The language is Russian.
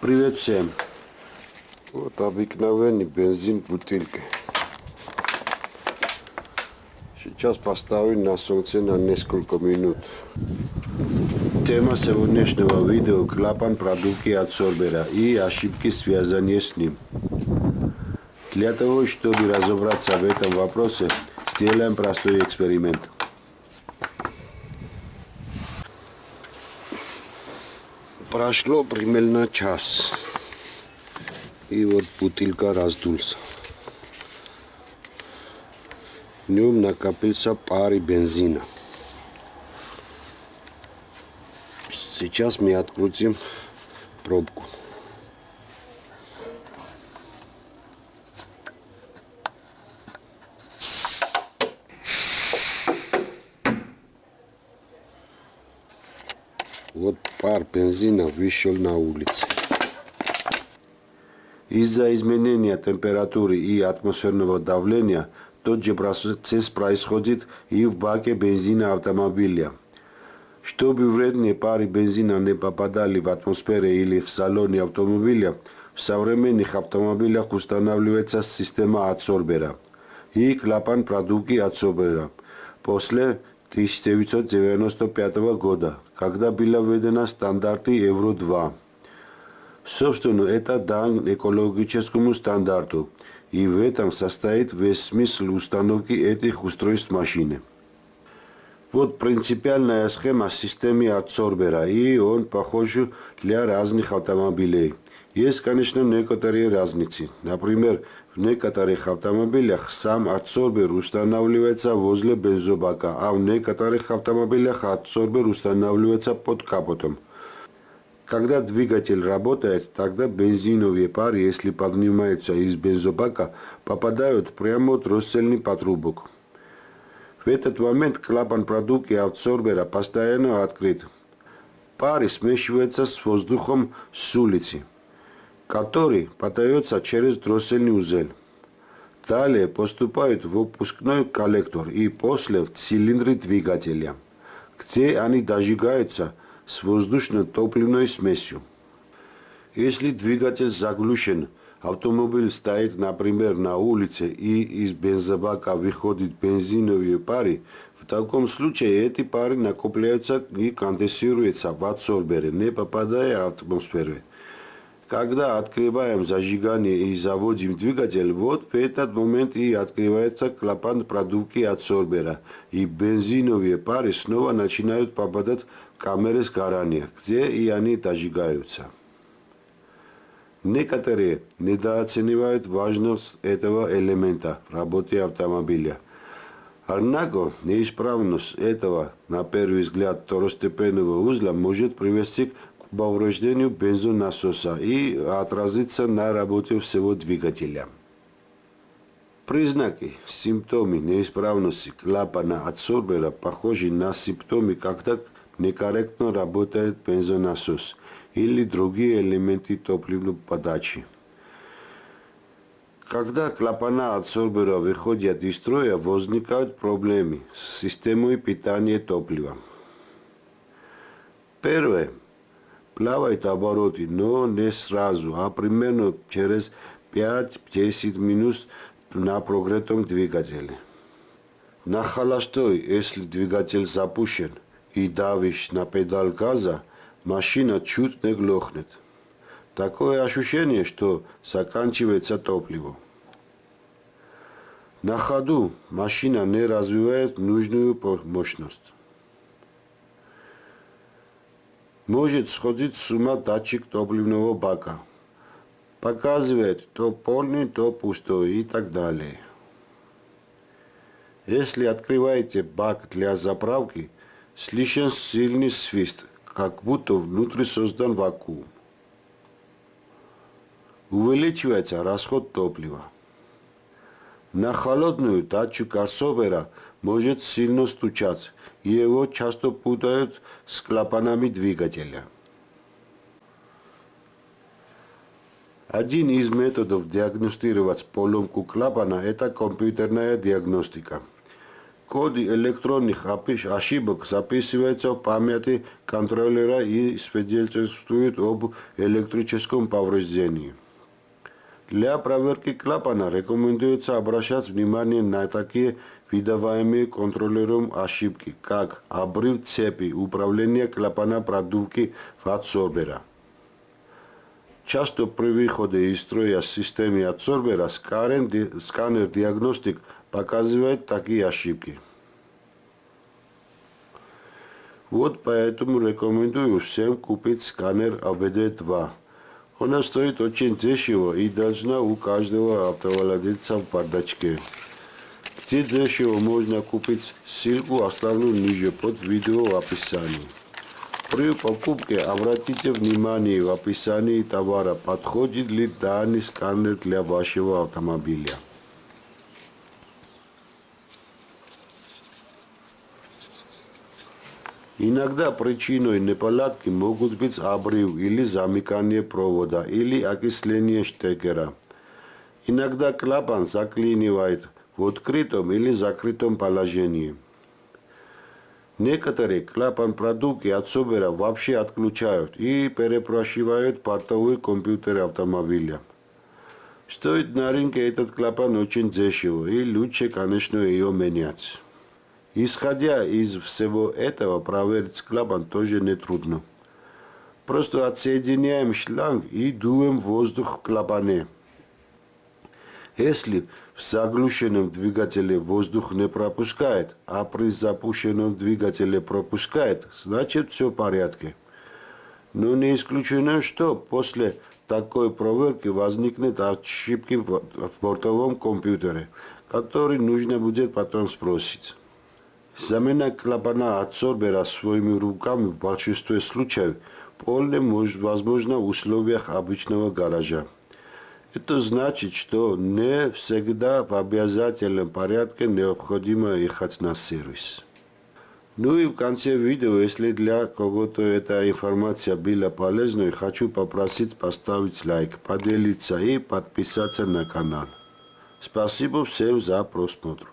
Привет всем. Вот обыкновенный бензин бутылка. Сейчас поставлю на солнце на несколько минут. Тема сегодняшнего видео – клапан продувки от Сорбера и ошибки, связанные с ним. Для того, чтобы разобраться в этом вопросе, сделаем простой эксперимент. Прошло примерно час. И вот бутылка раздулся. В нем накопился пары бензина. Сейчас мы открутим пробку. Вот пар бензина вышел на улицу. Из-за изменения температуры и атмосферного давления тот же процесс происходит и в баке бензина автомобиля. Чтобы вредные пары бензина не попадали в атмосферу или в салоне автомобиля, в современных автомобилях устанавливается система адсорбера и клапан продувки адсорбера. После 1995 года, когда была введена стандарты Евро-2. Собственно, это дан экологическому стандарту, и в этом состоит весь смысл установки этих устройств машины. Вот принципиальная схема системы адсорбера, и он похож для разных автомобилей. Есть, конечно, некоторые разницы. Например, в некоторых автомобилях сам адсорбер устанавливается возле бензобака, а в некоторых автомобилях адсорбер устанавливается под капотом. Когда двигатель работает, тогда бензиновые пары, если поднимаются из бензобака, попадают прямо в троссельный патрубок. В этот момент клапан продукции адсорбера постоянно открыт. Пары смешиваются с воздухом с улицы который подается через дроссельный узел. Далее поступают в выпускной коллектор и после в цилиндры двигателя, где они дожигаются с воздушно-топливной смесью. Если двигатель заглушен, автомобиль стоит, например, на улице и из бензобака выходит бензиновые пары, в таком случае эти пары накопляются и конденсируются в адсорбере, не попадая в атмосферу. Когда открываем зажигание и заводим двигатель, вот в этот момент и открывается клапан продувки адсорбера, и бензиновые пары снова начинают попадать в камеры сгорания, где и они дожигаются. Некоторые недооценивают важность этого элемента в работе автомобиля. Однако неисправность этого, на первый взгляд, второстепенного узла может привести к повреждению бензонасоса и отразится на работе всего двигателя. Признаки, симптомы неисправности клапана адсорбера похожи на симптомы, когда некорректно работает бензонасос или другие элементы топливной подачи. Когда клапана адсорбера выходят из строя, возникают проблемы с системой питания топлива. Первое плавает обороты, но не сразу, а примерно через 5-10 минут на прогретом двигателе. На холостой, если двигатель запущен и давишь на педаль газа, машина чуть не глохнет. Такое ощущение, что заканчивается топливо. На ходу машина не развивает нужную мощность. Может сходить с ума датчик топливного бака. Показывает то полный, то пустой и так далее. Если открываете бак для заправки, слышен сильный свист, как будто внутри создан вакуум. Увеличивается расход топлива. На холодную датчик Арсовера может сильно стучать, и его часто путают с клапанами двигателя. Один из методов диагностировать поломку клапана – это компьютерная диагностика. Коды электронных ошибок записываются в памяти контроллера и свидетельствуют об электрическом повреждении. Для проверки клапана рекомендуется обращать внимание на такие выдаваемые контроллером ошибки, как обрыв цепи управления клапана продувки в адсорбера. Часто при выходе из строя системы адсорбера сканер-диагностик показывает такие ошибки. Вот поэтому рекомендую всем купить сканер ABD2. Она стоит очень дешево и должна у каждого автовладельца в бардачке. Где дешево можно купить, ссылку оставлю ниже под видео в описании. При покупке обратите внимание в описании товара, подходит ли данный сканер для вашего автомобиля. Иногда причиной неполадки могут быть обрыв или замыкание провода или окисление штекера. Иногда клапан заклинивает в открытом или закрытом положении. Некоторые клапан продукты от собера вообще отключают и перепрошивают портовой компьютер автомобиля. Стоит на рынке этот клапан очень дешево и лучше, конечно, ее менять. Исходя из всего этого, проверить клапан тоже нетрудно. Просто отсоединяем шланг и дуем воздух в клапане. Если в заглушенном двигателе воздух не пропускает, а при запущенном двигателе пропускает, значит все в порядке. Но не исключено, что после такой проверки возникнет ошибки в бортовом компьютере, который нужно будет потом спросить. Замена клапана адсорбера своими руками в большинстве случаев вполне возможно в условиях обычного гаража. Это значит, что не всегда в обязательном порядке необходимо ехать на сервис. Ну и в конце видео, если для кого-то эта информация была полезной, хочу попросить поставить лайк, поделиться и подписаться на канал. Спасибо всем за просмотр.